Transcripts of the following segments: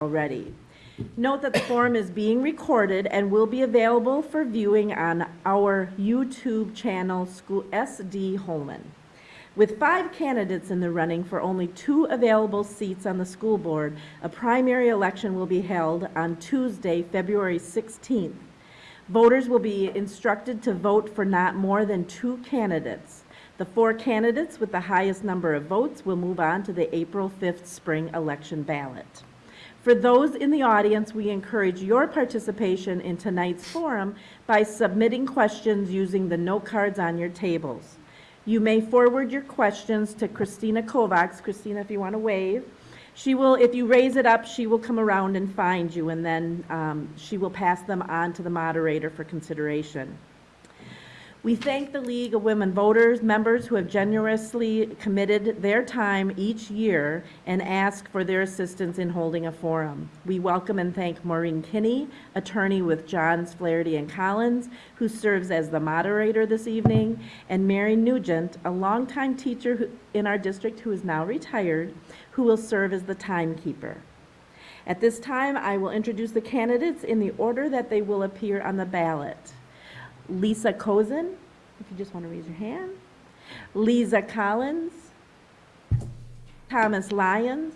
already. Note that the forum is being recorded and will be available for viewing on our YouTube channel, School SD Holmen. With five candidates in the running for only two available seats on the school board, a primary election will be held on Tuesday, February 16th. Voters will be instructed to vote for not more than two candidates. The four candidates with the highest number of votes will move on to the April 5th spring election ballot. For those in the audience, we encourage your participation in tonight's forum by submitting questions using the note cards on your tables. You may forward your questions to Christina Kovacs. Christina, if you want to wave. She will, if you raise it up, she will come around and find you, and then um, she will pass them on to the moderator for consideration. We thank the League of Women Voters members who have generously committed their time each year and ask for their assistance in holding a forum. We welcome and thank Maureen Kinney, attorney with Johns, Flaherty and Collins, who serves as the moderator this evening, and Mary Nugent, a longtime teacher in our district who is now retired, who will serve as the timekeeper. At this time, I will introduce the candidates in the order that they will appear on the ballot. Lisa Cozen, if you just want to raise your hand. Lisa Collins. Thomas Lyons.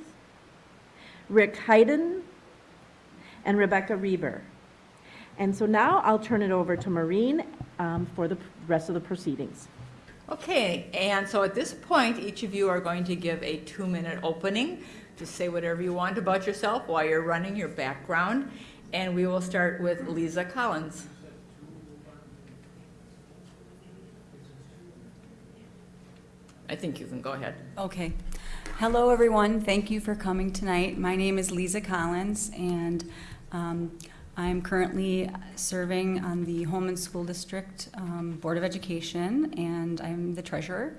Rick Hayden. And Rebecca Reber. And so now I'll turn it over to Maureen um, for the rest of the proceedings. Okay, and so at this point, each of you are going to give a two-minute opening to say whatever you want about yourself while you're running your background. And we will start with Lisa Collins. I think you can go ahead. Okay. Hello, everyone. Thank you for coming tonight. My name is Lisa Collins, and um, I'm currently serving on the Holmen School District um, Board of Education, and I'm the treasurer.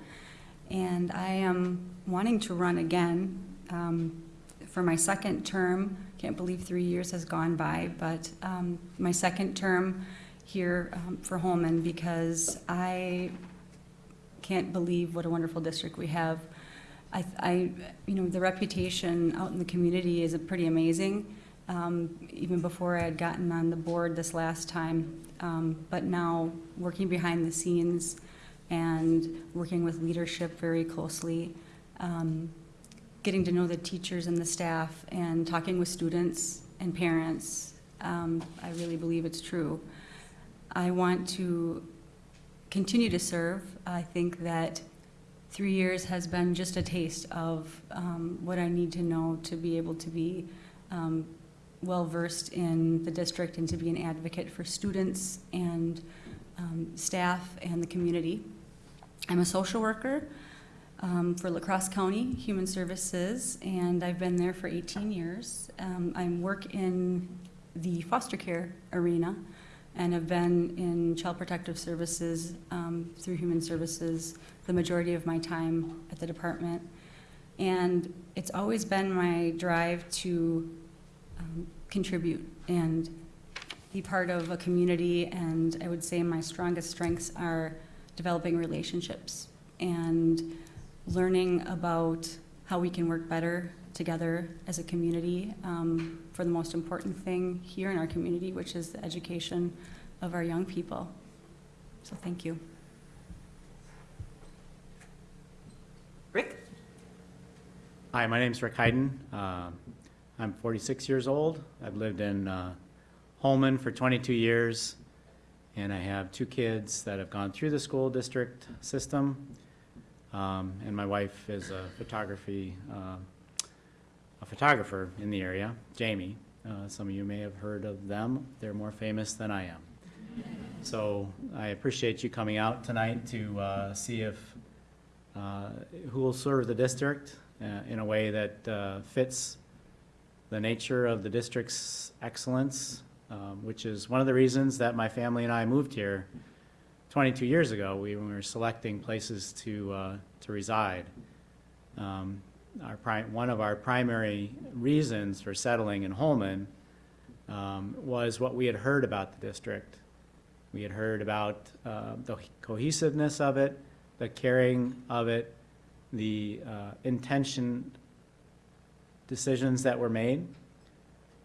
And I am wanting to run again um, for my second term. Can't believe three years has gone by, but um, my second term here um, for Holmen because I can't believe what a wonderful district we have. I, I, you know, the reputation out in the community is pretty amazing, um, even before I had gotten on the board this last time. Um, but now, working behind the scenes and working with leadership very closely, um, getting to know the teachers and the staff, and talking with students and parents, um, I really believe it's true. I want to continue to serve. I think that three years has been just a taste of um, what I need to know to be able to be um, well-versed in the district and to be an advocate for students and um, staff and the community. I'm a social worker um, for La Crosse County Human Services, and I've been there for 18 years. Um, I work in the foster care arena and have been in child protective services um, through human services the majority of my time at the department. And it's always been my drive to um, contribute and be part of a community. And I would say my strongest strengths are developing relationships and learning about how we can work better together as a community um, for the most important thing here in our community, which is the education of our young people. So thank you. Rick? Hi, my name's Rick Hayden. Uh, I'm 46 years old. I've lived in uh, Holmen for 22 years, and I have two kids that have gone through the school district system. Um, And my wife is a photography, uh, a photographer in the area, Jamie. Uh, Some of you may have heard of them. They're more famous than I am. So I appreciate you coming out tonight to uh, see if uh, who will serve the district uh, in a way that uh, fits the nature of the district's excellence, um, which is one of the reasons that my family and I moved here 22 years ago. We were selecting places to, uh, to reside. Um, Our one of our primary reasons for settling in Holmen um, was what we had heard about the district. We had heard about uh, the cohesiveness of it, the caring of it, the uh, intention decisions that were made.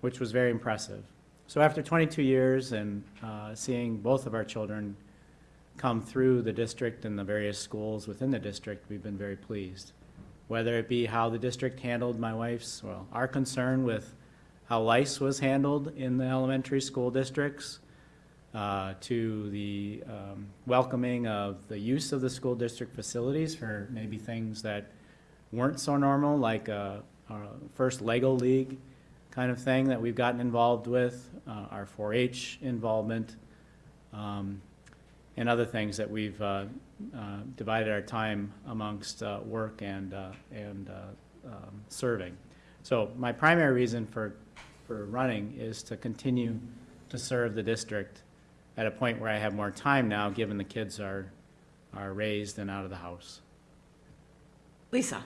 which was very impressive. So after 22 years and uh, seeing both of our children come through the district and the various schools within the district, we've been very pleased. Whether it be how the district handled my wife's, well, our concern with how lice was handled in the elementary school districts, uh, to the um, welcoming of the use of the school district facilities for maybe things that weren't so normal, like a, a first Lego League kind of thing that we've gotten involved with, uh, our 4-H involvement, um, and other things that we've uh, uh, divided our time amongst uh, work and, uh, and uh, um, serving. So my primary reason for, for running is to continue to serve the district at a point where I have more time now, given the kids are, are raised and out of the house. Lisa?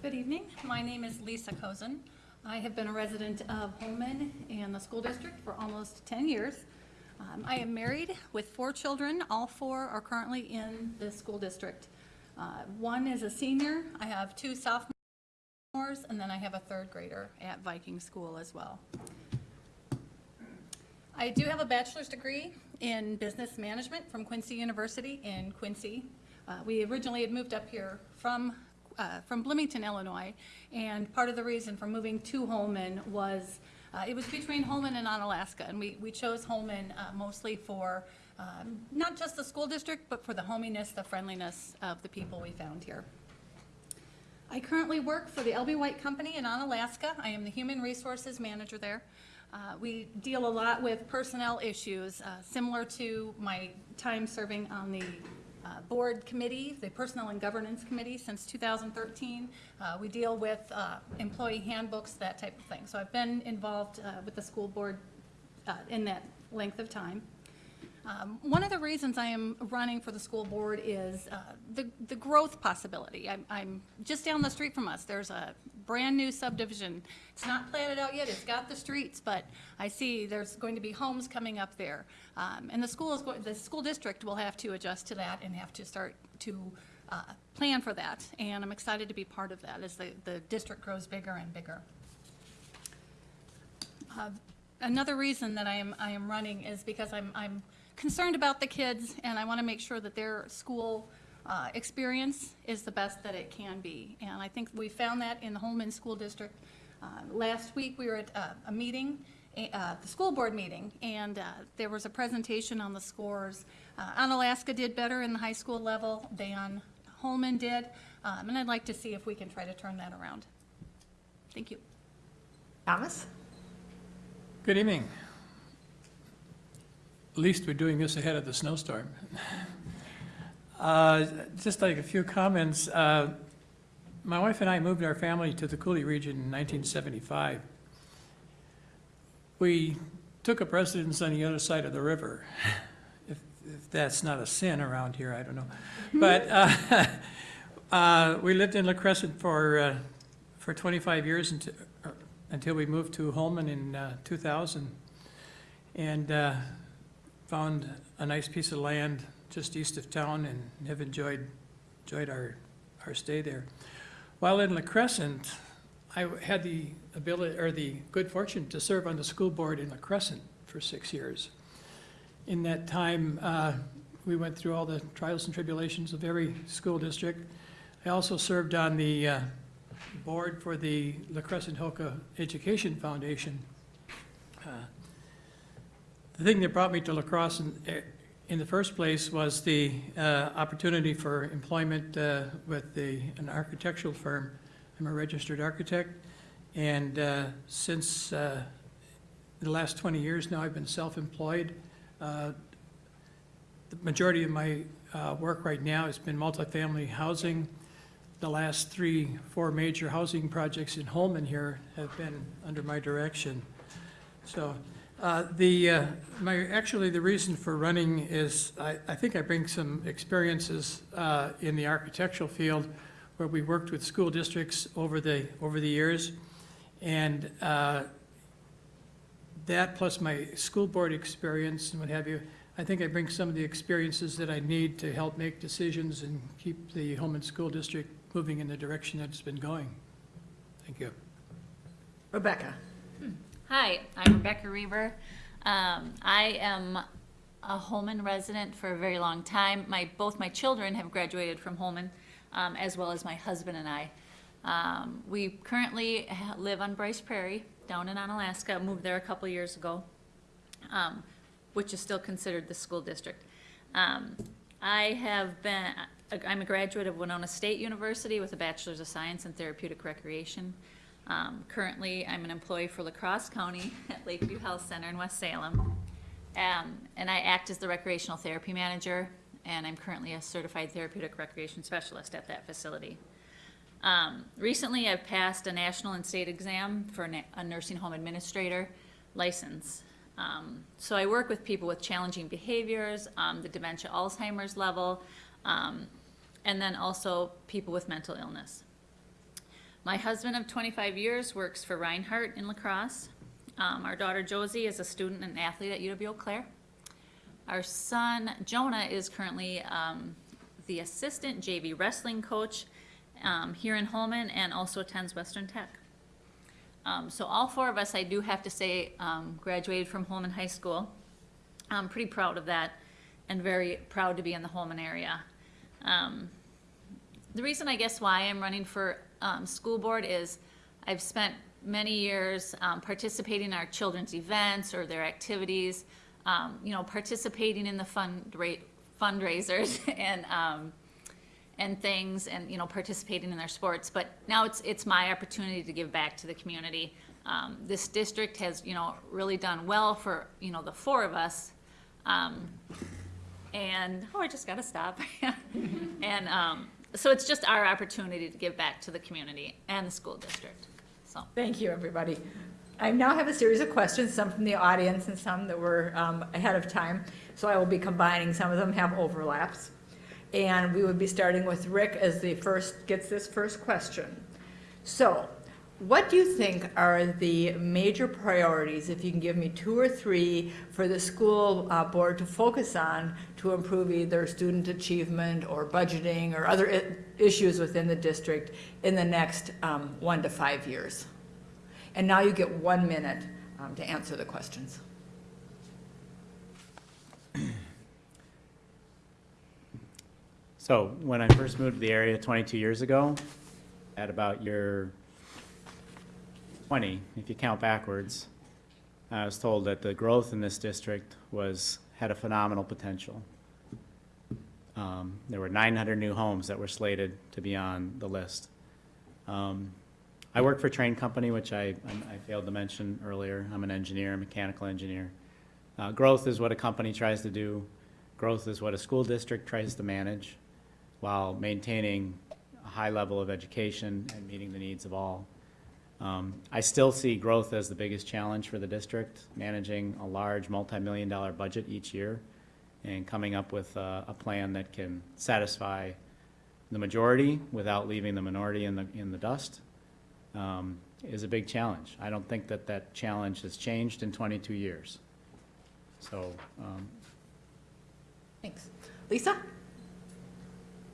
Good evening. My name is Lisa Cozen. I have been a resident of Holmen and the school district for almost 10 years. Um, I am married with four children. All four are currently in the school district. Uh, One is a senior. I have two sophomores, and then I have a third grader at Viking School as well. I do have a bachelor's degree in business management from Quincy University in Quincy. Uh, We originally had moved up here from, uh, from Bloomington, Illinois, and part of the reason for moving to Holmen was, uh, it was between Holmen and Onalaska, and we, we chose Holmen uh, mostly for um, not just the school district, but for the hominess, the friendliness of the people we found here. I currently work for the LB White Company in Onalaska. I am the Human Resources Manager there. Uh, We deal a lot with personnel issues, uh, similar to my time serving on the uh, Board Committee, the Personnel and Governance Committee since 2013. Uh, We deal with uh, employee handbooks, that type of thing. So I've been involved uh, with the school board uh, in that length of time. Um, One of the reasons I am running for the school board is uh, the, the growth possibility. I'm, I'm, just down the street from us, there's a brand-new subdivision. It's not planted out yet, it's got the streets, but I see there's going to be homes coming up there. Um, And the school is, going- the school district will have to adjust to that and have to start to uh, plan for that. And I'm excited to be part of that as the, the district grows bigger and bigger. Uh, Another reason that I am, I am running is because I'm, I'm concerned about the kids, and I want to make sure that their school uh, experience is the best that it can be. And I think we found that in the Holmen School District. Uh, Last week, we were at uh, a meeting, uh, the school board meeting, and uh, there was a presentation on the scores. Uh, Onalaska did better in the high school level than Holmen did, um, and I'd like to see if we can try to turn that around. Thank you. Thomas? Good evening. At least we're doing this ahead of the snowstorm. Uh, Just like a few comments. uh, My wife and I moved our family to the Coulee region in 1975. We took up residence on the other side of the river. If if that's not a sin around here, I don't know. But uh, uh, we lived in La Crescent for, uh, for 25 years until, until we moved to Holmen in uh, 2000 and uh, found a nice piece of land just east of town and have enjoyed, enjoyed our, our stay there. While in La Crescent, I had the ability, or the good fortune to serve on the school board in La Crescent for six years. In that time, uh, we went through all the trials and tribulations of every school district. I also served on the uh, board for the La Crescent Hokah Education Foundation. Uh, The thing that brought me to La Crosse in, the first place was the uh, opportunity for employment uh, with the, an architectural firm. I'm a registered architect, and uh, since uh, the last 20 years now, I've been self-employed. Uh, The majority of my uh, work right now has been multifamily housing, the last three, four major housing projects in Holmen here have been under my direction. So, uh, the, uh, my, actually, the reason for running is, I, I think I bring some experiences, uh, in the architectural field where we worked with school districts over the, over the years. And, uh, that plus my school board experience and what have you, I think I bring some of the experiences that I need to help make decisions and keep the Holmen School District moving in the direction that it's been going. Thank you. Rebecca? Hi, I'm Rebecca Reber. Um, I am a Holmen resident for a very long time. My, both my children have graduated from Holmen, um, as well as my husband and I. Um, we currently live on Bryce Prairie, down in Onalaska, moved there a couple years ago, um, which is still considered the school district. Um, I have been, I'm a graduate of Winona State University with a Bachelor's of Science in Therapeutic Recreation. Um, currently, I'm an employee for La Crosse County at Lakeview Health Center in West Salem. Um, and I act as the recreational therapy manager, and I'm currently a certified therapeutic recreation specialist at that facility. Um, recently, I've passed a national and state exam for a nursing home administrator license. Um, so I work with people with challenging behaviors, um, the dementia Alzheimer's level, um, and then also people with mental illness. My husband of 25 years works for Reinhart in La Crosse. Um, our daughter Josie is a student and athlete at UW Eau Claire. Our son Jonah is currently um, the assistant JV wrestling coach um, here in Holmen and also attends Western Tech. Um, so all four of us, I do have to say, um, graduated from Holmen High School. I'm pretty proud of that and very proud to be in the Holmen area. Um, the reason I guess why I'm running for um, school board is I've spent many years um, participating in our children's events or their activities, um, you know, participating in the fundra- fundraisers and um, and things, and you know, participating in their sports. But now it's it's my opportunity to give back to the community. Um, this district has you know really done well for you know the four of us. Um, and oh, I just got to stop. and um, so it's just our opportunity to give back to the community and the school district. So Thank you, everybody. I now have a series of questions, some from the audience and some that were um, ahead of time. So I will be combining, some of them have overlaps. And we would be starting with Rick as the first, gets this first question. So, what do you think are the major priorities, if you can give me two or three, for the school uh, board to focus on to improve either student achievement or budgeting or other issues within the district in the next um, one to five years? And now you get one minute um, to answer the questions. So when I first moved to the area 22 years ago, at about year 20, if you count backwards, I was told that the growth in this district was, had a phenomenal potential. Um, There were 900 new homes that were slated to be on the list. Um, I work for Trane company, which I, I failed to mention earlier. I'm an engineer, a mechanical engineer. Uh, Growth is what a company tries to do. Growth is what a school district tries to manage while maintaining a high level of education and meeting the needs of all. Um, I still see growth as the biggest challenge for the district, managing a large multi-million dollar budget each year and coming up with a, a plan that can satisfy the majority without leaving the minority in the, in the dust um, is a big challenge. I don't think that that challenge has changed in 22 years. So, um, Thanks. Lisa?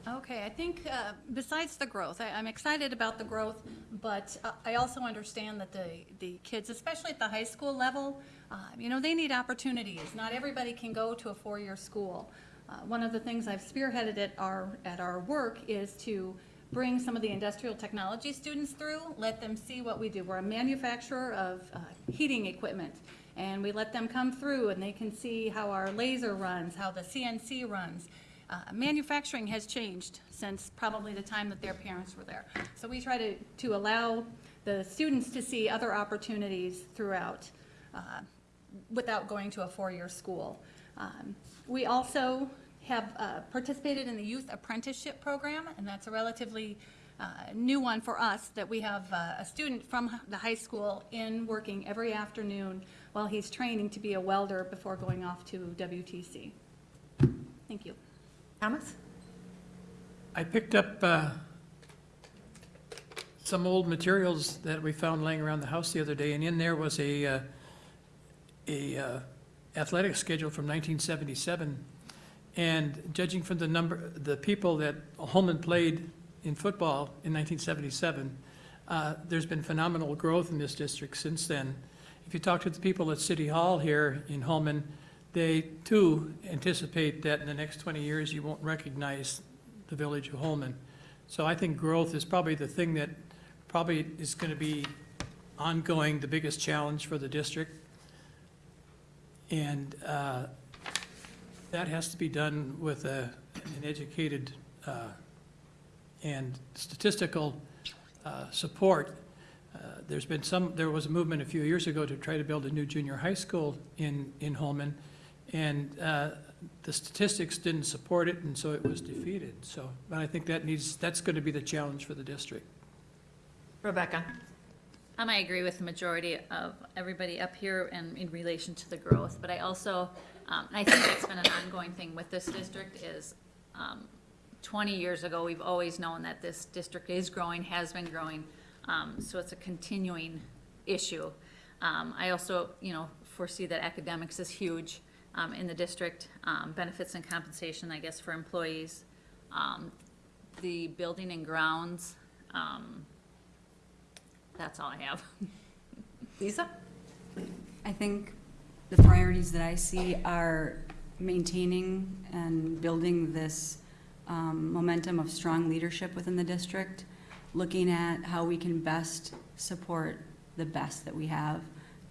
Okay, I think uh, besides the growth, I- I'm excited about the growth, but uh, I also understand that the, the kids, especially at the high school level, uh, you know, they need opportunities. Not everybody can go to a four-year school. Uh, One of the things I've spearheaded at our, at our work is to bring some of the industrial technology students through, let them see what we do. We're a manufacturer of uh, heating equipment, and we let them come through and they can see how our laser runs, how the CNC runs. Uh, Manufacturing has changed since probably the time that their parents were there. So we try to, to allow the students to see other opportunities throughout, uh, without going to a four-year school. Um, We also have uh, participated in the Youth Apprenticeship Program, and that's a relatively uh, new one for us, that we have uh, a student from the high school in working every afternoon while he's training to be a welder before going off to WTC. Thank you. Thomas? I picked up uh, some old materials that we found laying around the house the other day, and in there was a, uh, a uh, athletic schedule from 1977. And judging from the number, the people that Holmen played in football in 1977, uh, there's been phenomenal growth in this district since then. if you talk to the people at City Hall here in Holmen, they too anticipate that in the next 20 years, you won't recognize the village of Holmen. So I think growth is probably the thing that probably is going to be ongoing, the biggest challenge for the district. And uh, that has to be done with a- an educated uh, and statistical uh, support. Uh, There's been some, there was a movement a few years ago to try to build a new junior high school in, in Holmen, and uh, the statistics didn't support it, and so it was defeated. So, but I think that needs, that's going to be the challenge for the district. Rebecca? Um, I agree with the majority of everybody up here and in relation to the growth, but I also, um, I think that's been an ongoing thing with this district is, um, twenty years ago, we've always known that this district is growing, has been growing, um, so it's a continuing issue. Um, I also, you know, foresee that academics is huge, um, in the district, um, benefits and compensation, I guess, for employees. Um, the building and grounds, um, that's all I have. Lisa? I think the priorities that I see are maintaining and building this um, momentum of strong leadership within the district, looking at how we can best support the best that we have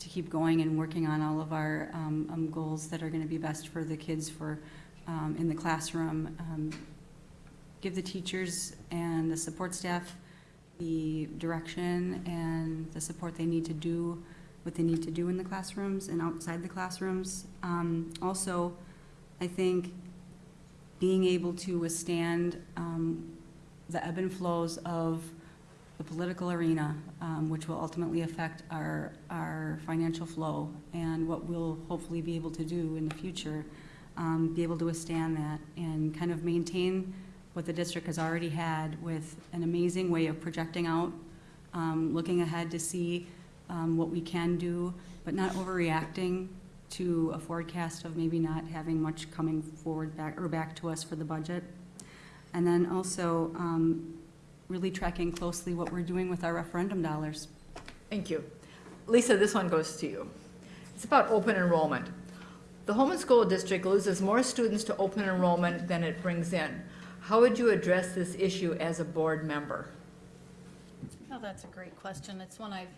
to keep going and working on all of our um, um, goals that are going to be best for the kids for, um, in the classroom. Um, Give the teachers and the support staff the direction and the support they need to do what they need to do in the classrooms and outside the classrooms. Also, I think being able to withstand the ebb and flows of the political arena, um, which will ultimately affect our, our financial flow and what we'll hopefully be able to do in the future, um, be able to withstand that and kind of maintain what the district has already had with an amazing way of projecting out, um, looking ahead to see um, what we can do, but not overreacting to a forecast of maybe not having much coming forward back, or back to us for the budget. And then also, um, really tracking closely what we're doing with our referendum dollars. Thank you. Lisa, this one goes to you. It's about open enrollment. The Holmen School District loses more students to open enrollment than it brings in. How would you address this issue as a board member? Oh, that's a great question. It's one I've,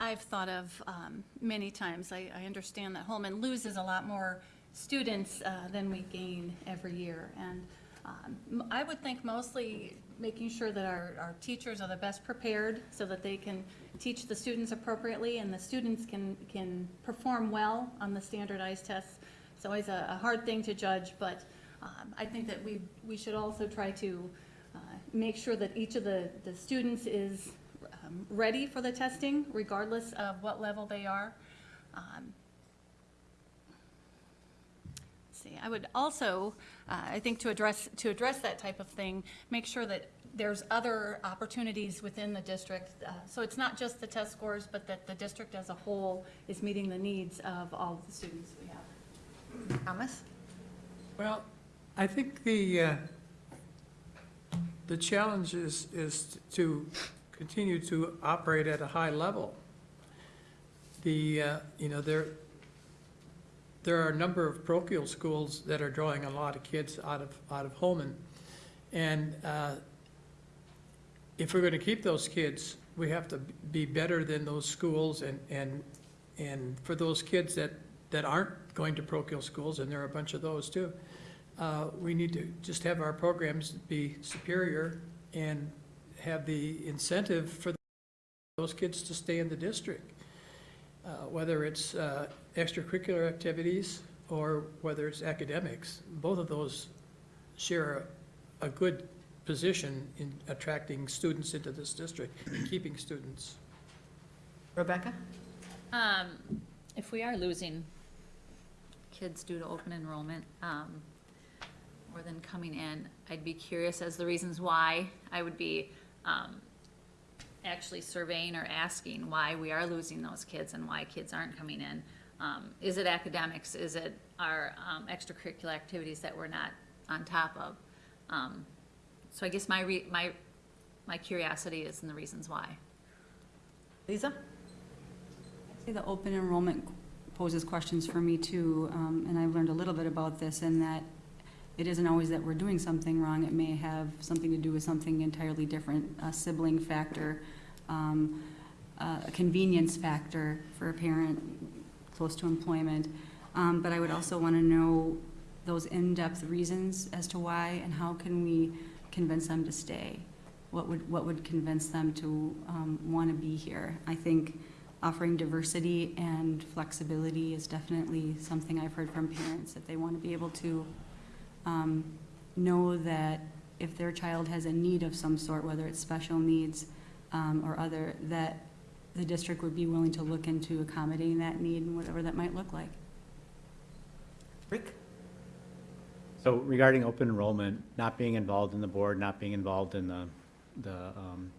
I've thought of um, many times. I, I understand that Holmen loses a lot more students uh, than we gain every year. And um, I would think mostly making sure that our, our teachers are the best prepared so that they can teach the students appropriately and the students can, can perform well on the standardized tests. It's always a, a hard thing to judge, but um, I think that we, we should also try to uh, make sure that each of the, the students is um, ready for the testing, regardless of what level they are. Um, let's I would also, uh, I think to address, to address that type of thing, make sure that there's other opportunities within the district. uh, So it's not just the test scores, but that the district as a whole is meeting the needs of all of the students we have. Thomas? Well, I think the, uh, the challenge is, is to continue to operate at a high level. The, uh, you know, there, there are a number of parochial schools that are drawing a lot of kids out of, out of Holmen. And uh, if we're going to keep those kids, we have to be better than those schools and, and, and for those kids that, that aren't going to parochial schools, and there are a bunch of those too, uh, we need to just have our programs be superior and have the incentive for those kids to stay in the district. Uh, Whether it's uh, extracurricular activities or whether it's academics, both of those share a a good position in attracting students into this district and keeping students. Rebecca? Um, if we are losing kids due to open enrollment, um, more than coming in, I'd be curious as the reasons why. I would be, um, actually surveying or asking why we are losing those kids and why kids aren't coming in. Um, is it academics? Is it our, um, extracurricular activities that we're not on top of? Um, so I guess my re, my, my curiosity is in the reasons why. Lisa? I'd say the open enrollment poses questions for me too, um, and I've learned a little bit about this in that it isn't always that we're doing something wrong. It may have something to do with something entirely different, a sibling factor, um, a convenience factor for a parent close to employment. Um, But I would also want to know those in-depth reasons as to why and how can we convince them to stay? What would, what would convince them to want to be here? I think offering diversity and flexibility is definitely something I've heard from parents, that they want to be able to um, know that if their child has a need of some sort, whether it's special needs um, or other, that the district would be willing to look into accommodating that need and whatever that might look like. Rick? So regarding open enrollment, not being involved in the board, not being involved in the, the, um,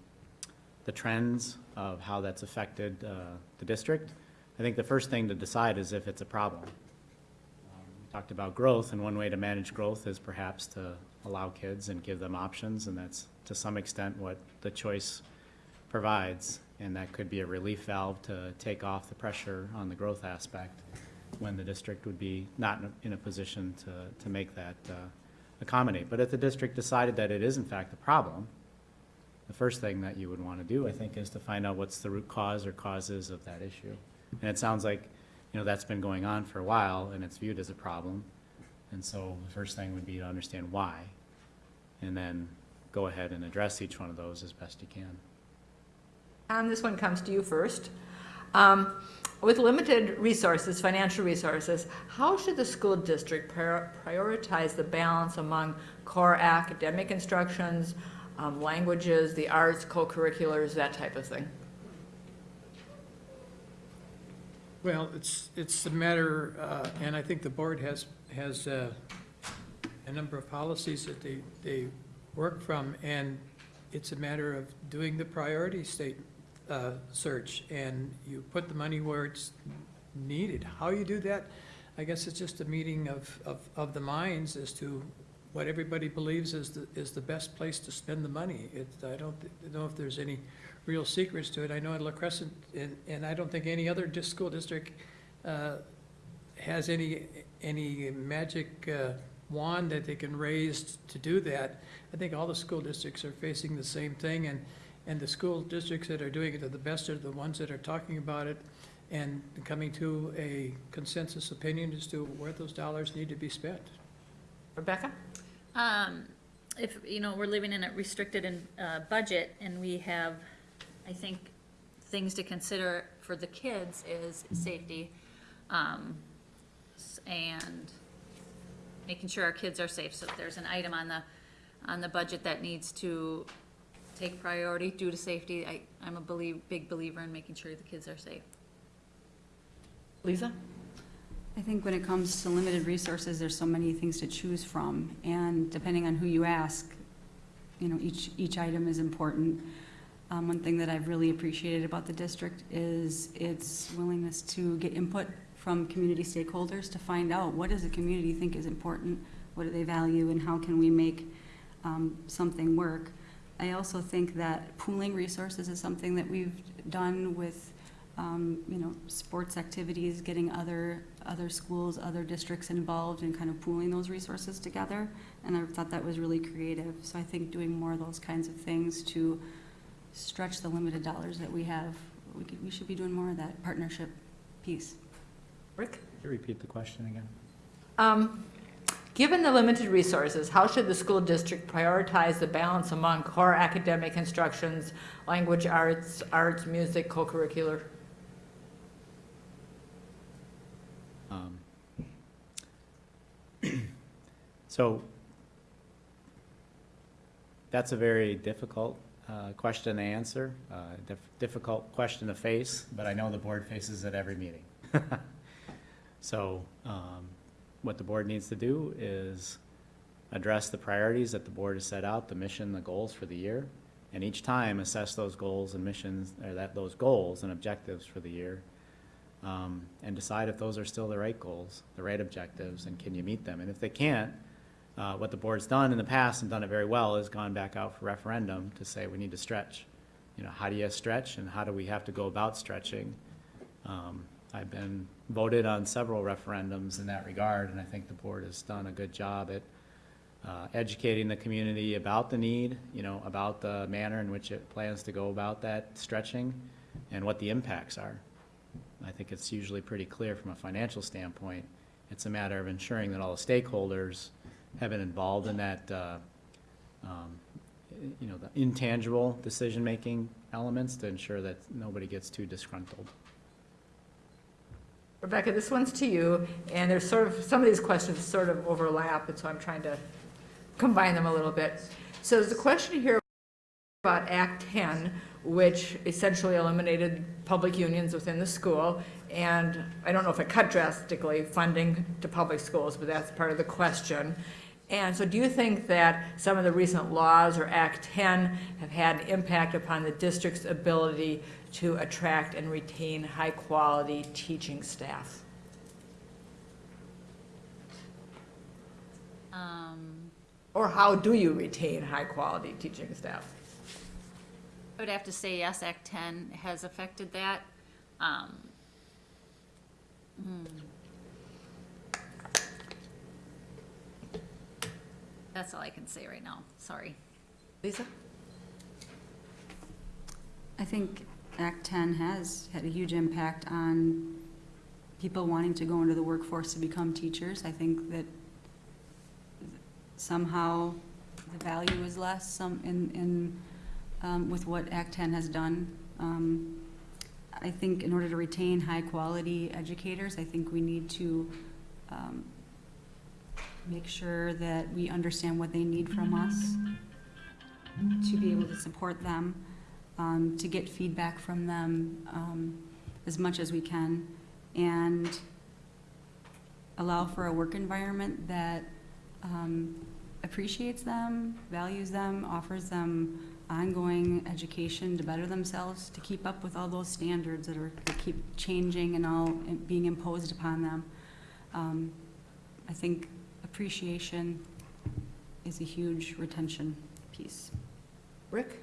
the trends of how that's affected, uh, the district, I think the first thing to decide is if it's a problem. Um, we Talked about growth, and one way to manage growth is perhaps to allow kids and give them options, and that's to some extent what the choice provides. And that could be a relief valve to take off the pressure on the growth aspect when the district would be not in a, position to, to make that uh, accommodate. But if the district decided that it is in fact a problem, the first thing that you would want to do, I think, is to find out what's the root cause or causes of that issue. And it sounds like, you know, that's been going on for a while and it's viewed as a problem. And so the first thing would be to understand why, and then go ahead and address each one of those as best you can. Tom, this one comes to you first. Um, With limited resources, financial resources, how should the school district prior- prioritize the balance among core academic instructions, um, languages, the arts, co-curriculars, that type of thing? Well, it's, it's a matter, uh, and I think the board has, has uh, a number of policies that they, they work from, and it's a matter of doing the priority state uh, search, and you put the money where it's needed. How you do that, I guess it's just a meeting of, of, of the minds as to what everybody believes is the, is the best place to spend the money. It, I don't know if there's any real secrets to it. I know at La Crescent, and, and I don't think any other school district uh, has any, any magic uh, wand that they can raise to do that. I think all the school districts are facing the same thing, and, and the school districts that are doing it are the best are the ones that are talking about it and coming to a consensus opinion as to where those dollars need to be spent. Rebecca? Um, if, you know, we're living in a restricted in, uh, budget and we have, I think, things to consider for the kids is safety. Um, and making sure our kids are safe. So if there's an item on the, on the budget that needs to take priority due to safety, I, I'm a believe, big believer in making sure the kids are safe. Lisa? I think when it comes to limited resources, there's so many things to choose from, and depending on who you ask, you know, each, each item is important. Um, one thing that I've really appreciated about the district is its willingness to get input from community stakeholders to find out what does the community think is important, what do they value, and how can we make, um, something work. I also think that pooling resources is something that we've done with, um, you know, sports activities, getting other, other schools, other districts involved and kind of pooling those resources together. And I thought that was really creative. So I think doing more of those kinds of things to stretch the limited dollars that we have, we could, we should be doing more of that partnership piece. Rick? Could you repeat the question again? Um, Given the limited resources, how should the school district prioritize the balance among core academic instructions, language arts, arts, music, co-curricular? Um, So that's a very difficult uh, question to answer, uh, dif- difficult question to face, but I know the board faces it every meeting. So um, what the board needs to do is address the priorities that the board has set out, the mission, the goals for the year, and each time assess those goals and missions, or that, those goals and objectives for the year, um, and decide if those are still the right goals, the right objectives, and can you meet them? And if they can't, uh, what the board's done in the past and done it very well is gone back out for referendum to say we need to stretch. You know, how do you stretch and how do we have to go about stretching? Um, I've been voted on several referendums in that regard, and I think the board has done a good job at uh, educating the community about the need, you know, about the manner in which it plans to go about that stretching and what the impacts are. I think it's usually pretty clear from a financial standpoint. It's a matter of ensuring that all the stakeholders have been involved in that, uh, um, you know, the intangible decision-making elements to ensure that nobody gets too disgruntled. Rebecca, this one's to you, and there's sort of, some of these questions sort of overlap, and so I'm trying to combine them a little bit. So there's a question here about Act 10, which essentially eliminated public unions within the school, and I don't know if it cut drastically funding to public schools, but that's part of the question. And so do you think that some of the recent laws or Act 10 have had an impact upon the district's ability to attract and retain high-quality teaching staff? Um, Or how do you retain high-quality teaching staff? I would have to say yes, Act ten has affected that. Um, hmm. That's all I can say right now, sorry. Lisa? I think Act 10 has had a huge impact on people wanting to go into the workforce to become teachers. I think that somehow the value is less some in, in, um, with what Act 10 has done. Um, I think in order to retain high-quality educators, I think we need to um, make sure that we understand what they need from us to be able to support them um, to get feedback from them um, as much as we can, and allow for a work environment that um, appreciates them, values them, offers them ongoing education to better themselves, to keep up with all those standards that are, that keep changing and all being imposed upon them. Um, I think appreciation is a huge retention piece. Rick?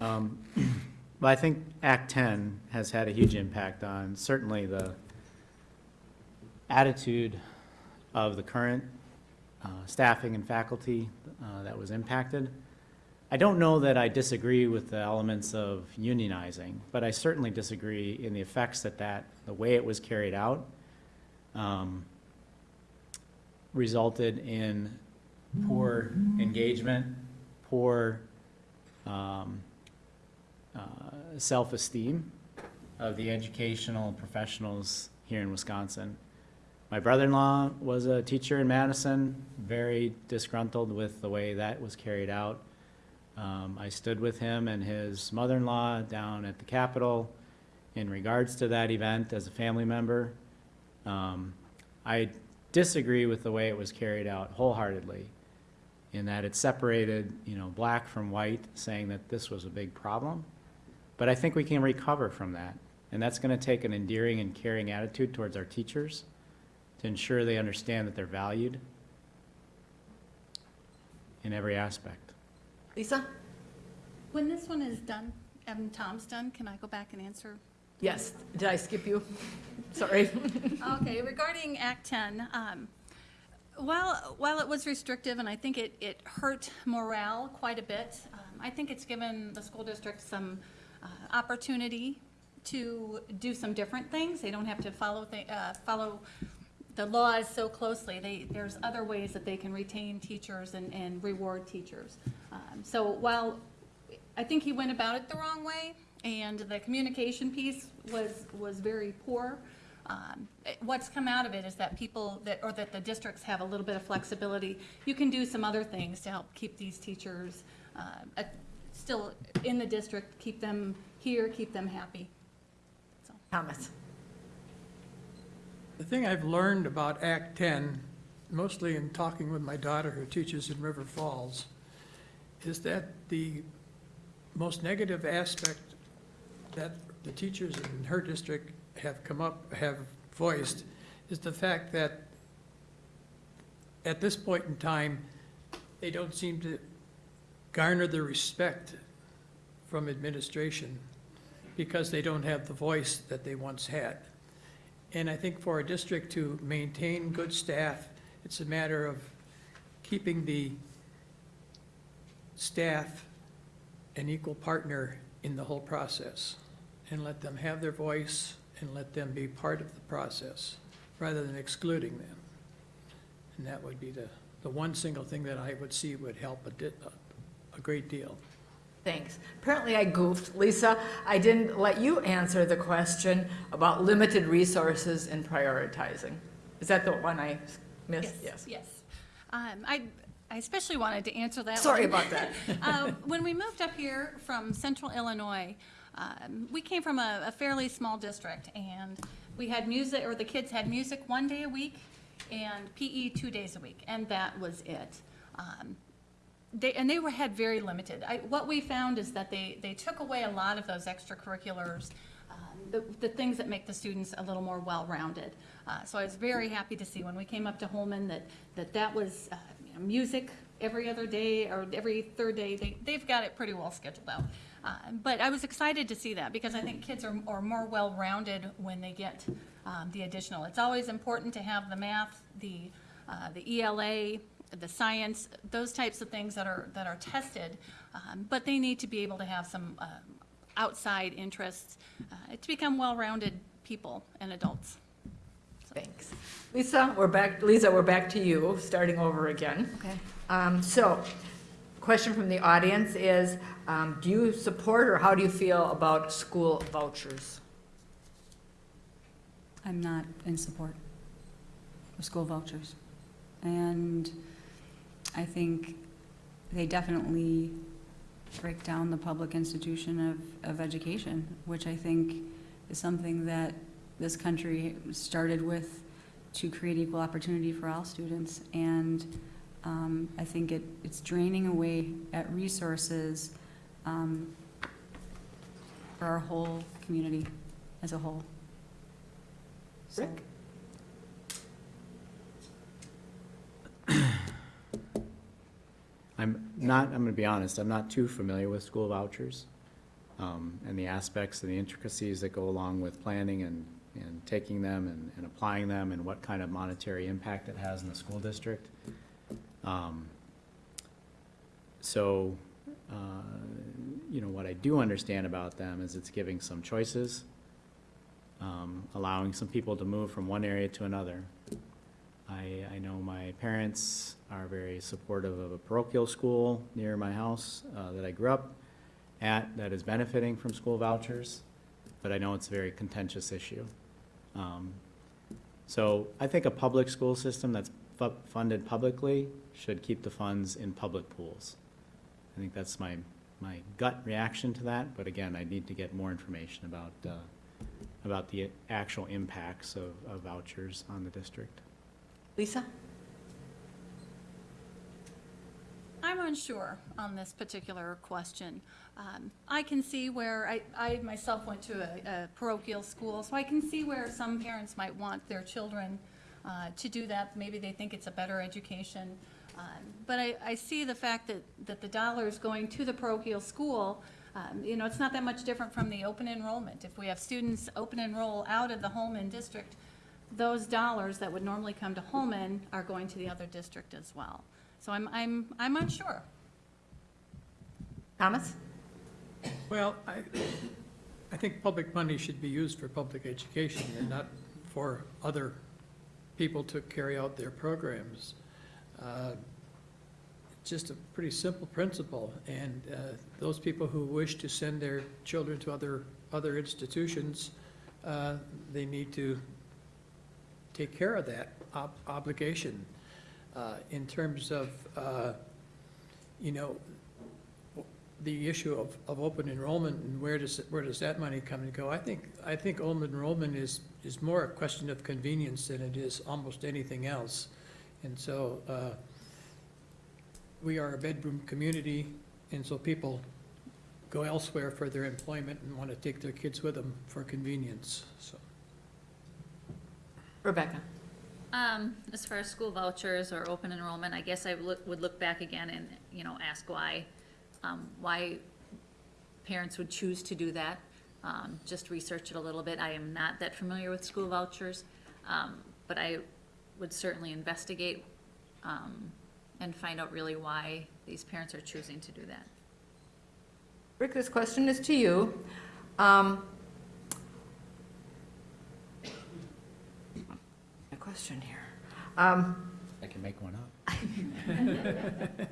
Um, Well, I think Act 10 has had a huge impact on certainly the attitude of the current uh, staffing and faculty uh, that was impacted. I don't know that I disagree with the elements of unionizing, but I certainly disagree in the effects that that, the way it was carried out, um, resulted in poor engagement, poor um, uh, self-esteem of the educational professionals here in Wisconsin. My brother-in-law was a teacher in Madison, very disgruntled with the way that was carried out. Um, I stood with him and his mother-in-law down at the Capitol in regards to that event as a family member. Um, I disagree with the way it was carried out wholeheartedly in that it separated, you know, black from white, saying that this was a big problem. But I think we can recover from that. And that's going to take an endearing and caring attitude towards our teachers to ensure they understand that they're valued in every aspect. Lisa? When this one is done, and Tom's done, can I go back and answer? Yes. Did I skip you? Sorry. Okay, regarding Act 10, um, while, while it was restrictive, and I think it, it hurt morale quite a bit, um, I think it's given the school district some uh, opportunity to do some different things. They don't have to follow, thi- uh, follow the laws so closely. They, there's other ways that they can retain teachers and, and reward teachers. Um, So while I think he went about it the wrong way, and the communication piece was, was very poor. Um, What's come out of it is that people that, or that the districts have a little bit of flexibility. You can do some other things to help keep these teachers uh, still in the district, keep them here, keep them happy. So. Thomas? The thing I've learned about Act 10, mostly in talking with my daughter who teaches in River Falls, is that the most negative aspect that the teachers in her district have come up, have voiced, is the fact that at this point in time, they don't seem to garner the respect from administration because they don't have the voice that they once had. And I think for a district to maintain good staff, it's a matter of keeping the staff an equal partner in the whole process and let them have their voice and let them be part of the process rather than excluding them. And that would be the, the one single thing that I would see would help a, di- a great deal. Thanks. Apparently I goofed. Lisa, I didn't let you answer the question about limited resources and prioritizing. Is that the one I missed? Yes, yes. Um, I, I especially wanted to answer that Sorry one. about that. Uh, When we moved up here from central Illinois, um, we came from a a fairly small district, and we had music, or the kids had music one day a week and PE two days a week, and that was it. Um, They, and they were, had very limited. I, what we found is that they, they took away a lot of those extracurriculars, um, the, the things that make the students a little more well-rounded. Uh, so I was very happy to see when we came up to Holmen that, that that was, uh, music every other day or every third day. They, they've got it pretty well scheduled out. Uh, but I was excited to see that because I think kids are, are more well-rounded when they get, um, the additional. It's always important to have the math, the, uh, the ELA, the science, those types of things that are, that are tested, um, but they need to be able to have some um, outside interests uh, to become well-rounded people and adults. Thanks. Lisa, we're back, Lisa, we're back to you, starting over again. Okay. Um, so, question from the audience is, um, do you support or how do you feel about school vouchers? I'm not in support of school vouchers. And I think they definitely break down the public institution of, of education, which I think is something that this country started with to create equal opportunity for all students. And um, I think it, it's draining away at resources um, for our whole community as a whole. So- Rick? I'm not, I'm gonna be honest, I'm not too familiar with school vouchers, um, and the aspects and the intricacies that go along with planning and, and taking them and, and applying them, and what kind of monetary impact it has in the school district. Um, So, uh, you know, what I do understand about them is it's giving some choices, um, allowing some people to move from one area to another. I, I know my parents are very supportive of a parochial school near my house uh, that I grew up at that is benefiting from school vouchers, but I know it's a very contentious issue. Um, So I think a public school system that's fu- funded publicly should keep the funds in public pools. I think that's my, my gut reaction to that, but again, I need to get more information about, uh, about the actual impacts of of vouchers on the district. Lisa? I'm unsure on this particular question. Um, I can see where, I, I myself went to a, a parochial school, so I can see where some parents might want their children uh, to do that. Maybe they think it's a better education. Um, But I, I see the fact that, that the dollars going to the parochial school, um, you know, it's not that much different from the open enrollment. If we have students open enroll out of the Holmen district, those dollars that would normally come to Holmen are going to the other district as well. So I'm, I'm, I'm unsure. Thomas? Well, I, I think public money should be used for public education and not for other people to carry out their programs. Uh, It's just a pretty simple principle, and uh, those people who wish to send their children to other, other institutions, uh, they need to take care of that ob- obligation. Uh, In terms of, uh, you know, the issue of, of open enrollment and where does, where does that money come and go? I think, I think open enrollment is, is more a question of convenience than it is almost anything else. And so, uh, we are a bedroom community, and so people go elsewhere for their employment and want to take their kids with them for convenience, so. Rebecca? Um, as far as school vouchers or open enrollment, I guess I would look, would look back again and, you know, ask why, um, why parents would choose to do that. um, just research it a little bit. I am not that familiar with school vouchers, um, but I would certainly investigate um, and find out really why these parents are choosing to do that. Rick, this question is to you. Um, question here. Um, I can make one up.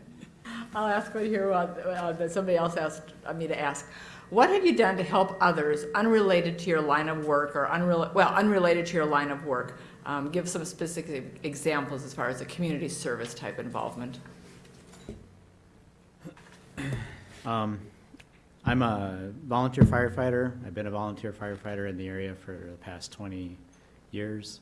I'll ask right here, uh, uh, that somebody else asked me to ask. What have you done to help others unrelated to your line of work or unrelated, well, unrelated to your line of work? Um, Give some specific examples as far as a community service type involvement. Um, I'm a volunteer firefighter. I've been a volunteer firefighter in the area for the past 20 years.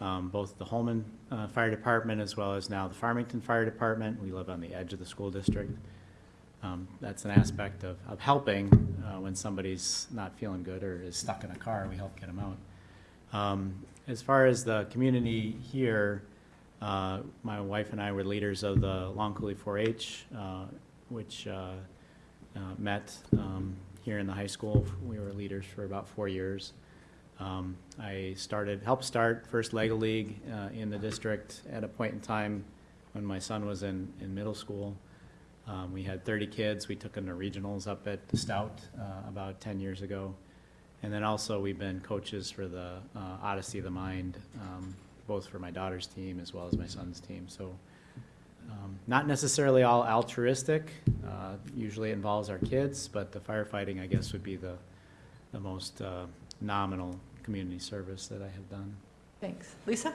Um, Both the Holmen uh, Fire Department as well as now the Farmington Fire Department. We live on the edge of the school district. Um, That's an aspect of, of helping uh, when somebody's not feeling good or is stuck in a car, we help get them out. Um, As far as the community here, uh, my wife and I were leaders of the Long Coulee 4-H, uh, which uh, uh, met um, here in the high school. We were leaders for about four years. Um, I started, helped start First Lego League uh, in the district at a point in time when my son was in, in middle school. Um, We had 30 kids. We took them to regionals up at the Stout uh, about 10 years ago. And then also, we've been coaches for the uh, Odyssey of the Mind, um, both for my daughter's team as well as my son's team. So um, Not necessarily all altruistic, uh, usually it involves our kids, but the firefighting, I guess, would be the, the most uh, nominal community service that I have done. Thanks. Lisa?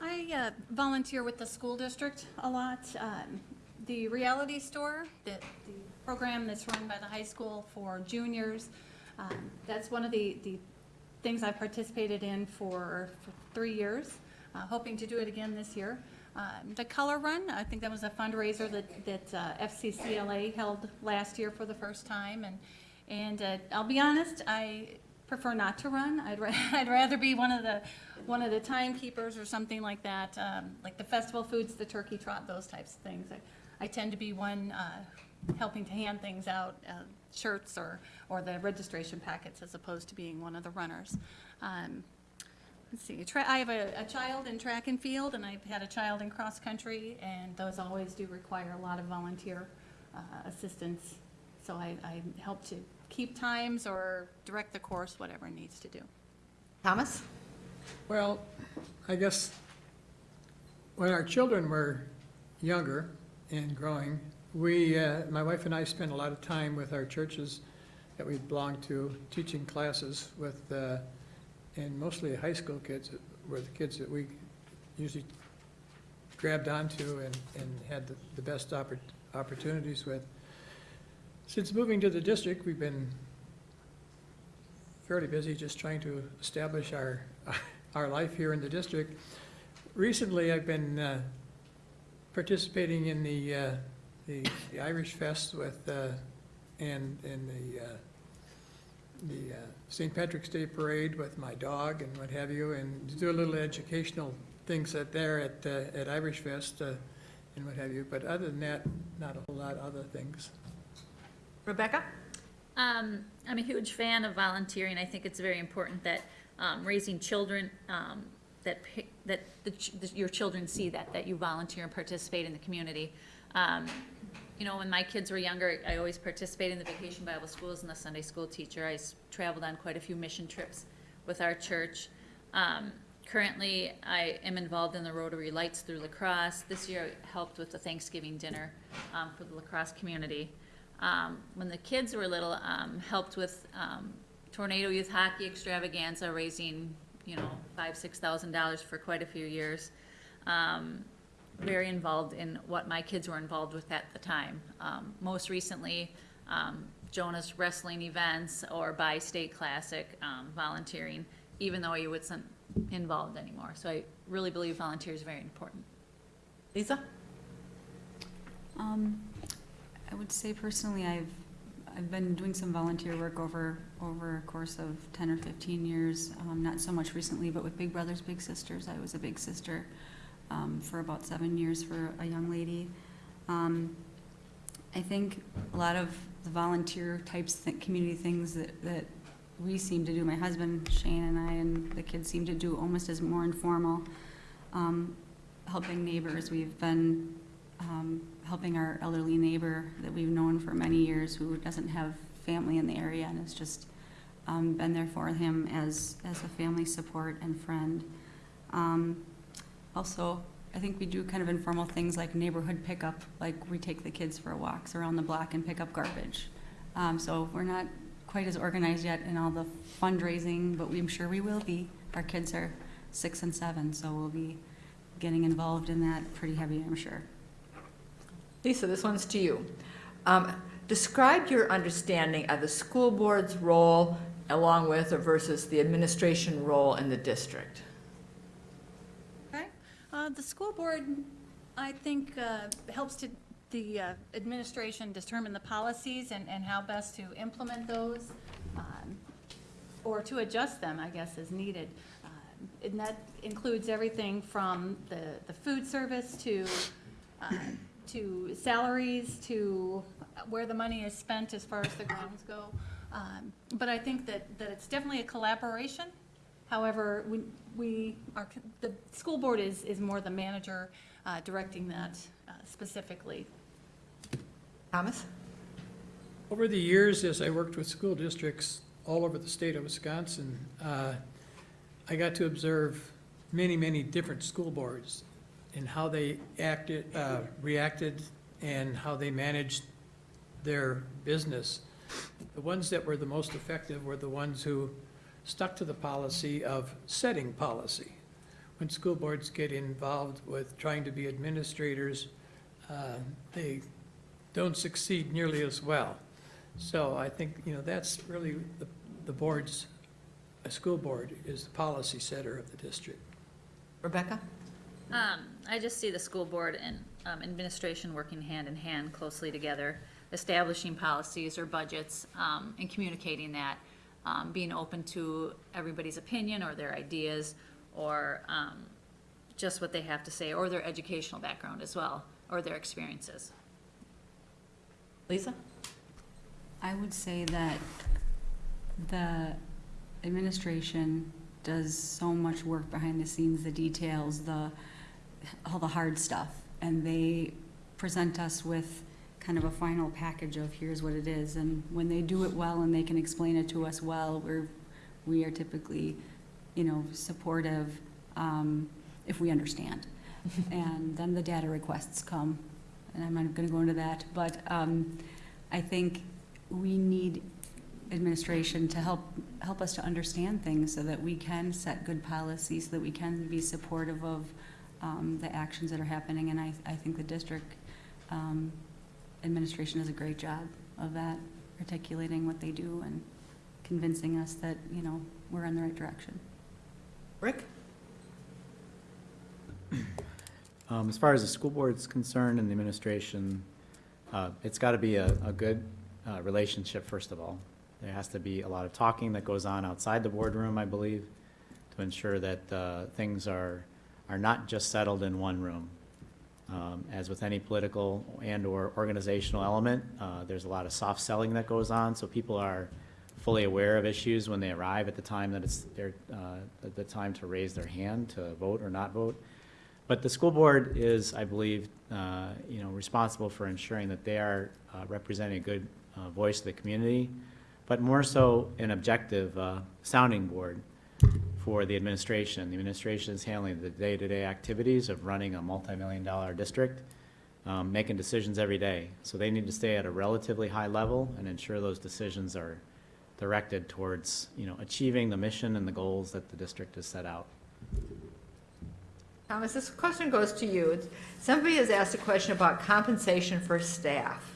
I uh, volunteer with the school district a lot. Um, The reality store, that the program that's run by the high school for juniors, um, that's one of the, the things I've participated in for, for three years, uh, hoping to do it again this year. Um, The Color Run, I think that was a fundraiser that, that uh, FCCLA held last year for the first time, and, and uh, I'll be honest, I prefer not to run. I'd, ra- I'd rather be one of the, one of the timekeepers or something like that, um, like the festival foods, the turkey trot, those types of things. I, I tend to be one uh, helping to hand things out, uh, shirts or, or the registration packets, as opposed to being one of the runners. Um, Let's see, I have a, a child in track and field, and I've had a child in cross-country, and those always do require a lot of volunteer uh, assistance. So I, I help to keep times or direct the course, whatever it needs to do. Thomas? Well, I guess when our children were younger and growing, we, uh, my wife and I spent a lot of time with our churches that we belonged to, teaching classes with, uh, and mostly high school kids were the kids that we usually grabbed onto and, and had the, the best oppor- opportunities with. Since moving to the district, we've been fairly busy just trying to establish our, our life here in the district. Recently, I've been uh, participating in the, uh, the the Irish Fest with, uh, and, and the, uh, the uh, St. Patrick's Day Parade with my dog and what have you, and do a little educational things at there at, uh, at Irish Fest and what have you. But other than that, not a whole lot of other things. Rebecca? Um, I'm a huge fan of volunteering. I think it's very important that, um, raising children, um, that, that the, that your children see that, that you volunteer and participate in the community. Um, you know, when my kids were younger, I always participated in the vacation Bible schools and the Sunday school teacher. I traveled on quite a few mission trips with our church. Um, currently, I am involved in the Rotary Lights through La Crosse. This year, I helped with the Thanksgiving dinner, um, for the La Crosse community. Um, when the kids were little, um, helped with, um, Tornado Youth Hockey Extravaganza, raising, you know, five, six thousand dollars for quite a few years. Um, very involved in what my kids were involved with at the time. Um, most recently, um, Jonas wrestling events or Bi-State Classic, volunteering, even though he wasn't involved anymore. So I really believe volunteer is very important. Lisa? Um, I would say personally, I've, I've been doing some volunteer work over, over a course of ten or fifteen years. Um, not so much recently, but with Big Brothers Big Sisters. I was a big sister, um, for about seven years for a young lady. Um, I think a lot of the volunteer types, th- community things that, that we seem to do, my husband Shane and I and the kids seem to do almost as more informal. Um, helping neighbors, we've been, um, helping our elderly neighbor that we've known for many years who doesn't have family in the area and has just, um, been there for him as, as a family support and friend. Um, also, I think we do kind of informal things like neighborhood pickup, like we take the kids for walks around the block and pick up garbage. Um, so we're not quite as organized yet in all the fundraising, but I'm sure we will be. Our kids are six and seven, so we'll be getting involved in that pretty heavy, I'm sure. Lisa, this one's to you. Um, Describe your understanding of the school board's role along with or versus the administration role in the district. Okay. Uh, The school board, I think, uh, helps to, the uh, administration determine the policies and, and how best to implement those, um, or to adjust them, I guess, as needed. Uh, And that includes everything from the, the food service to, uh, to salaries, to where the money is spent as far as the grounds go. Um, But I think that, that it's definitely a collaboration. However, we, we are, the school board is, is more the manager uh, directing that uh, specifically. Thomas? Over the years, as I worked with school districts all over the state of Wisconsin, uh, I got to observe many, many different school boards and how they acted, uh, reacted and how they managed their business. The ones that were the most effective were the ones who stuck to the policy of setting policy. When school boards get involved with trying to be administrators, uh, they don't succeed nearly as well. So I think, you know, that's really the, the board's, a school board is the policy setter of the district. Rebecca? Um, I just see the school board and, um, administration working hand in hand closely together, establishing policies or budgets, um, and communicating that, um, being open to everybody's opinion or their ideas, or, um, just what they have to say, or their educational background as well, or their experiences. Lisa? I would say that the administration does so much work behind the scenes, the details, the, all the hard stuff. And they present us with kind of a final package of here's what it is. And when they do it well and they can explain it to us well, we're, we are typically, you know, supportive, um, if we understand. And then the data requests come, and I'm not gonna go into that, but, um, I think we need administration to help, help us to understand things so that we can set good policies, so that we can be supportive of um, the actions that are happening. And I, I think the district um, administration does a great job of that, articulating what they do and convincing us that, you know, we're in the right direction. Rick? Um, As far as the school board's concerned and the administration, uh, it's got to be a, a good uh, relationship, first of all. There has to be a lot of talking that goes on outside the boardroom, I believe, to ensure that uh, things are, are not just settled in one room. Um, As with any political and/or organizational element, uh, there's a lot of soft selling that goes on, so people are fully aware of issues when they arrive at the time that it's their, uh, the time to raise their hand to vote or not vote. But the school board is, I believe, uh, you know, responsible for ensuring that they are uh, representing a good uh, voice of the community, but more so an objective uh, sounding board for the administration. The administration is handling the day-to-day activities of running a multi-million dollar district, um, making decisions every day. So they need to stay at a relatively high level and ensure those decisions are directed towards, you know, achieving the mission and the goals that the district has set out. Thomas, this question goes to you. Somebody has asked a question about compensation for staff.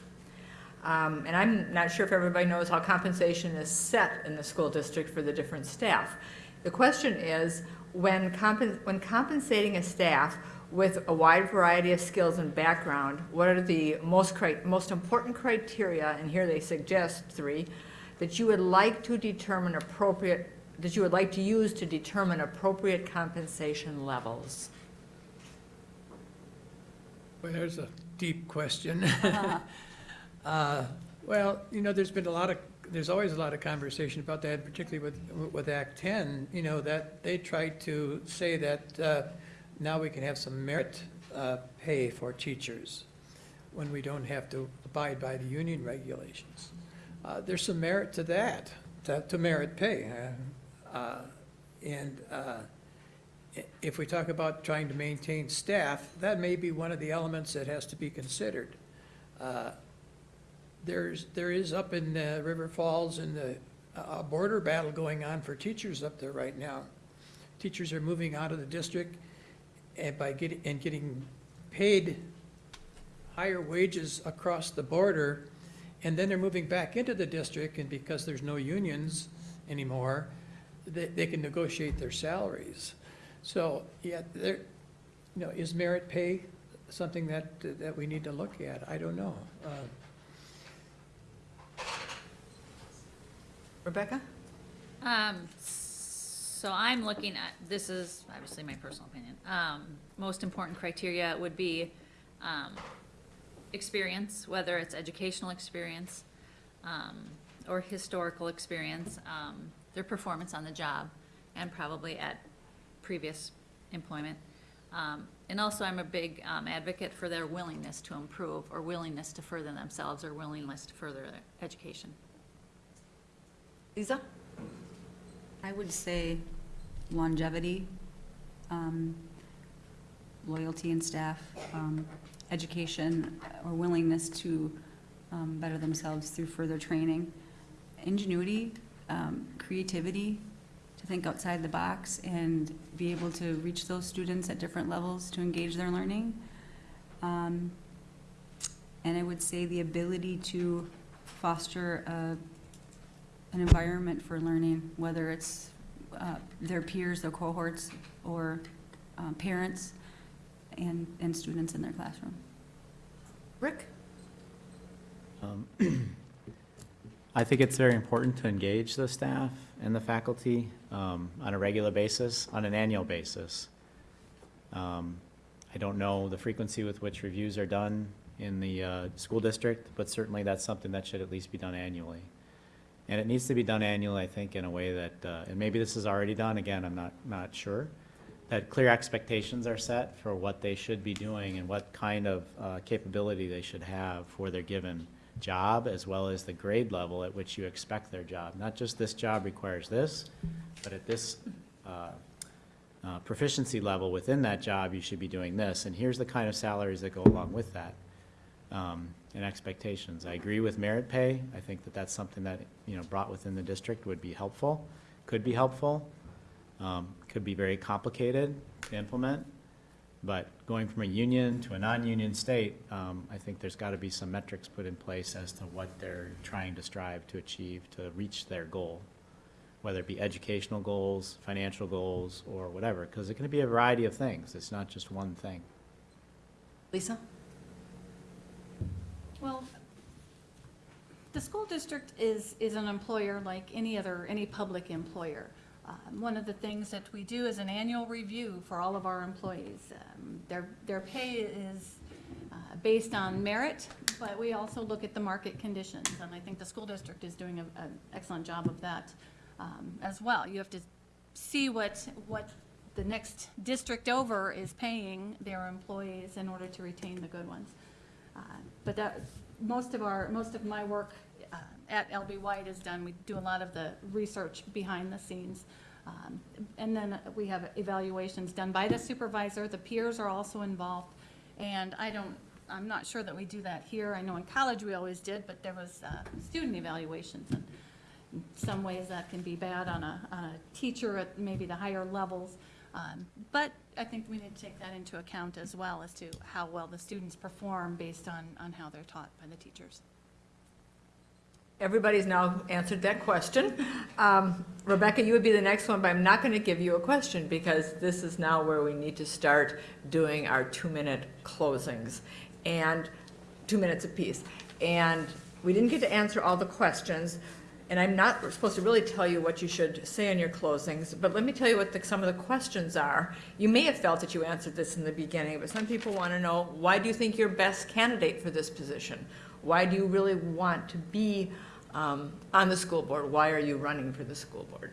Um, And I'm not sure if everybody knows how compensation is set in the school district for the different staff. The question is, when compen- when compensating a staff with a wide variety of skills and background, what are the most cri- most important criteria, and here they suggest three, that you would like to determine appropriate, that you would like to use to determine appropriate compensation levels? Well, there's a deep question. Uh, Well, you know, there's been a lot of, there's always a lot of conversation about that, particularly with, with Act 10, you know, that they tried to say that uh, now we can have some merit uh, pay for teachers when we don't have to abide by the union regulations. Uh, There's some merit to that, to to merit pay. uh, uh, And uh, if we talk about trying to maintain staff, that may be one of the elements that has to be considered. There's, there is up in uh, River Falls and the, a border battle going on for teachers up there right now. Teachers are moving out of the district and by getting, and getting paid higher wages across the border, and then they're moving back into the district, and because there's no unions anymore, they, they can negotiate their salaries. So, yeah, there, you know, is merit pay something that, that we need to look at? I don't know. Uh, Rebecca? Um, so I'm looking at, this is obviously my personal opinion. Um, most important criteria would be, um, experience, whether it's educational experience, um, or historical experience, um, their performance on the job, and probably at previous employment. Um, and also I'm a big, um, advocate for their willingness to improve, or willingness to further themselves, or willingness to further their education. Lisa? I would say longevity, um, loyalty in staff, um, education, or willingness to um, better themselves through further training, ingenuity, um, creativity, to think outside the box and be able to reach those students at different levels to engage their learning. Um, And I would say the ability to foster a an environment for learning, whether it's uh, their peers, their cohorts, or um, parents and, and students in their classroom. Rick? Um, I think it's very important to engage the staff and the faculty um, on a regular basis, on an annual basis. Um, I don't know the frequency with which reviews are done in the uh, school district, but certainly that's something that should at least be done annually. And it needs to be done annually, I think, in a way that, uh, and maybe this is already done, again, I'm not, not sure, that clear expectations are set for what they should be doing and what kind of uh, capability they should have for their given job, as well as the grade level at which you expect their job. Not just this job requires this, but at this uh, uh, proficiency level within that job, you should be doing this. And here's the kind of salaries that go along with that um, and expectations. I agree with merit pay. I think that that's something that, you know, brought within the district would be helpful, could be helpful, um, could be very complicated to implement. But going from a union to a non-union state, um, I think there's got to be some metrics put in place as to what they're trying to strive to achieve to reach their goal, whether it be educational goals, financial goals, or whatever, because it can be a variety of things. It's not just one thing. Lisa? Well, the school district is, is an employer like any other, any public employer. Um, One of the things that we do is an annual review for all of our employees. Um, Their, their pay is uh, based on merit, but we also look at the market conditions. And I think the school district is doing an excellent job of that um, as well. You have to see what, what the next district over is paying their employees in order to retain the good ones. Uh, But that, most of our, most of my work uh, at LB White is done, we do a lot of the research behind the scenes. Um, And then we have evaluations done by the supervisor, the peers are also involved. And I don't, I'm not sure that we do that here, I know in college we always did, but there was uh, student evaluations. And in some ways that can be bad on a, on a teacher at maybe the higher levels. Um, But I think we need to take that into account as well as to how well the students perform based on, on how they're taught by the teachers. Everybody's now answered that question. Um, Rebecca, you would be the next one, but I'm not going to give you a question because this is now where we need to start doing our two-minute closings and two minutes apiece. And we didn't get to answer all the questions, and I'm not supposed to really tell you what you should say in your closings, but let me tell you what the, some of the questions are. You may have felt that you answered this in the beginning, but some people want to know, why do you think you're best candidate for this position? why do you really want to be um, on the school board? Why are you running for the school board?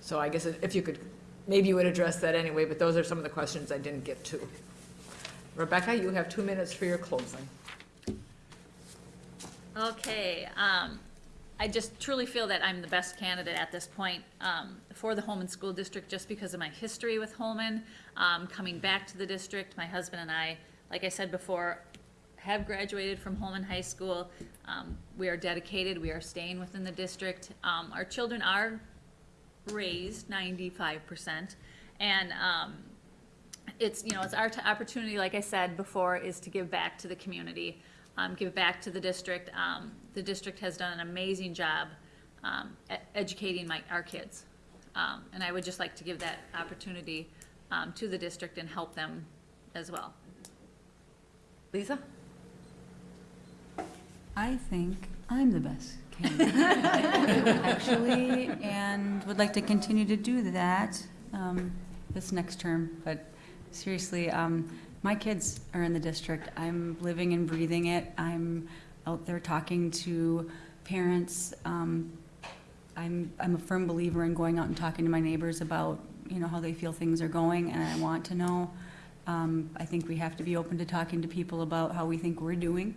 So I guess if you could, maybe you would address that anyway, but those are some of the questions I didn't get to. Rebecca, you have two minutes for your closing. Okay, um, I just truly feel that I'm the best candidate at this point, um, for the Holmen School District, just because of my history with Holmen, um, coming back to the district, my husband and I, like I said before, have graduated from Holmen High School. Um, we are dedicated, we are staying within the district. Um, our children are raised ninety-five percent, and, um, it's, you know, it's our opportunity, like I said before, is to give back to the community, um, give back to the district. Um, the district has done an amazing job, um, educating my, our kids. Um, and I would just like to give that opportunity, um, to the district and help them as well. Lisa? I think I'm the best candidate, actually, and would like to continue to do that um, this next term. But seriously, um, my kids are in the district. I'm living and breathing it. I'm out there talking to parents. Um, I'm, I'm a firm believer in going out and talking to my neighbors about, you know, how they feel things are going, and I want to know. Um, I think we have to be open to talking to people about how we think we're doing.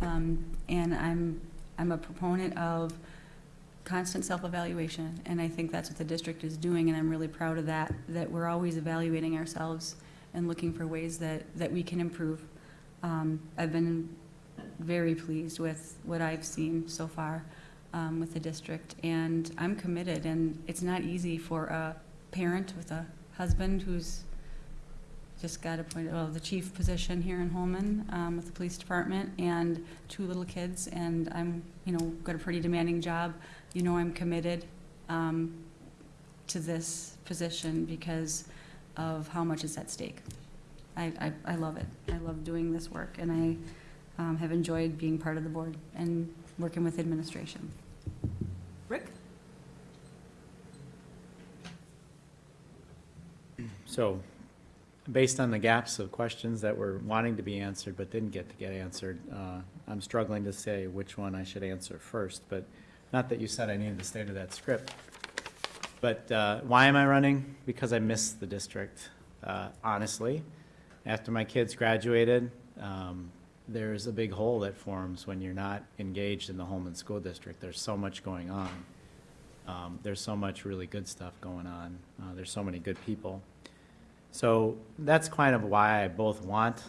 Um, and I'm, I'm a proponent of constant self-evaluation, and I think that's what the district is doing, and I'm really proud of that, that we're always evaluating ourselves and looking for ways that, that we can improve. Um, I've been very pleased with what I've seen so far um, with the district, and I'm committed, and it's not easy for a parent with a husband who's just got appointed, well, the chief position here in Holmen um, with the police department, and two little kids, and I'm, you know, got a pretty demanding job. You know I'm committed um, to this position because of how much is at stake. I, I, I love it. I love doing this work, and I um, have enjoyed being part of the board and working with administration. Rick? So, based on the gaps of questions that were wanting to be answered but didn't get to get answered, uh, I'm struggling to say which one I should answer first, but not that you said I needed to stay to that script. But uh, why am I running? Because I miss the district, uh, honestly. After my kids graduated, um, there's a big hole that forms when you're not engaged in the Holmen School District. There's so much going on. Um, There's so much really good stuff going on. Uh, There's so many good people. So that's kind of why I both want to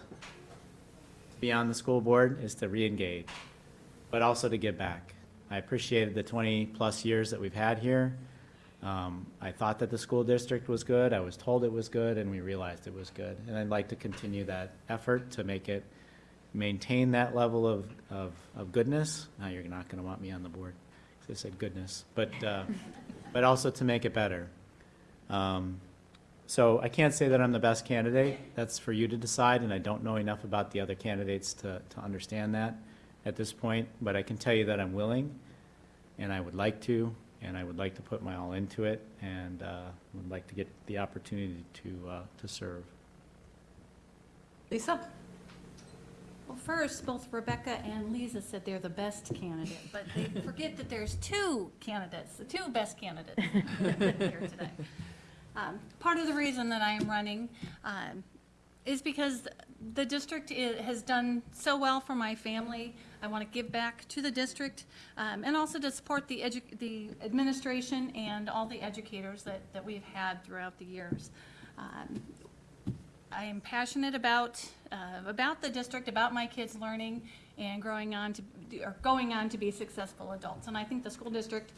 be on the school board, is to reengage, but also to give back. I appreciated the 20-plus years that we've had here. Um, I thought that the school district was good, I was told it was good, and we realized it was good. And I'd like to continue that effort to make it, maintain that level of, of, of goodness. Now, you're not gonna want me on the board, 'cause I said goodness, but, uh, but also to make it better. Um, So I can't say that I'm the best candidate, that's for you to decide, and I don't know enough about the other candidates to, to understand that at this point, but I can tell you that I'm willing, and I would like to, and I would like to put my all into it, and uh, would like to get the opportunity to, uh, to serve. Lisa? Well, first, both Rebecca and Lisa said they're the best candidate, but they forget that there's two candidates, the two best candidates here today. Um, Part of the reason that I am running um, is because the district i- has done so well for my family. I want to give back to the district um, and also to support the the administration and all the educators that, that we've had throughout the years. Um, I am passionate about, uh, about the district, about my kids learning and growing on to, or going on to be successful adults. And I think the school district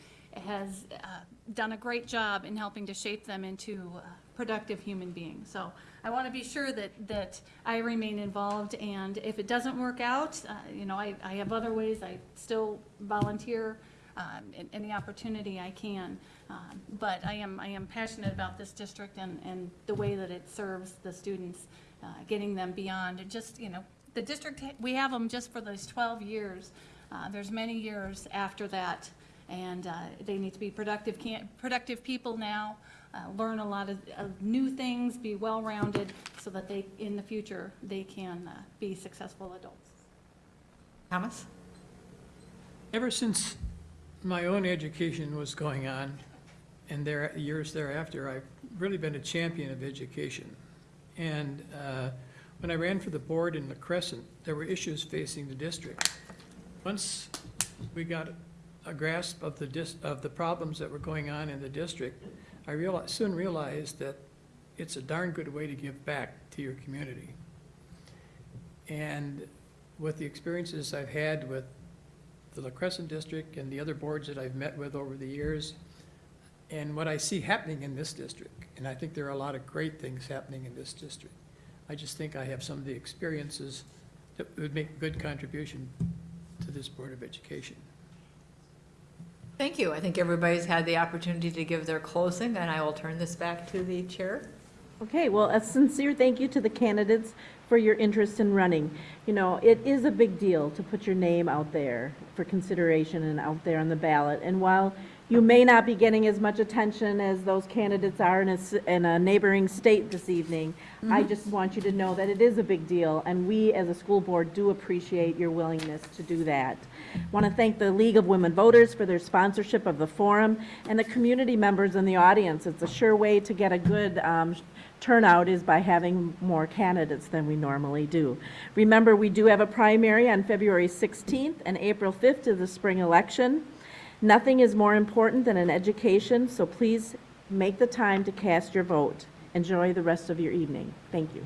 has uh, done a great job in helping to shape them into uh, productive human being. So I want to be sure that, that I remain involved, and if it doesn't work out, uh, you know, I, I have other ways, I still volunteer um, in any opportunity I can. Um, But I am, I am passionate about this district and, and the way that it serves the students, uh, getting them beyond, just, you know, the district, we have them just for those 12 years. Uh, There's many years after that, and uh, they need to be productive, productive people now, uh, learn a lot of, of new things, be well-rounded, so that they, in the future, they can uh, be successful adults. Thomas? Ever since my own education was going on, and there, years thereafter, I've really been a champion of education. And uh, when I ran for the board in La Crescent, there were issues facing the district. Once we got a grasp of the dis, of the problems that were going on in the district, I soon realized that it's a darn good way to give back to your community. And with the experiences I've had with the La Crescent District and the other boards that I've met with over the years, and what I see happening in this district, and I think there are a lot of great things happening in this district. I just think I have some of the experiences that would make a good contribution to this Board of Education. Thank you. I think everybody's had the opportunity to give their closing, and I will turn this back to the chair. Okay, well, a sincere thank you to the candidates for your interest in running. You know, it is a big deal to put your name out there for consideration and out there on the ballot. And while you may not be getting as much attention as those candidates are in a, in a neighboring state this evening, I just want you to know that it is a big deal, and we, as a school board, do appreciate your willingness to do that. Want to thank the League of Women Voters for their sponsorship of the forum, and the community members in the audience. It's a sure way to get a good um, turnout is by having more candidates than we normally do. Remember, we do have a primary on February 16th, and April 5th is the spring election. Nothing is more important than an education, so please make the time to cast your vote. Enjoy the rest of your evening. Thank you.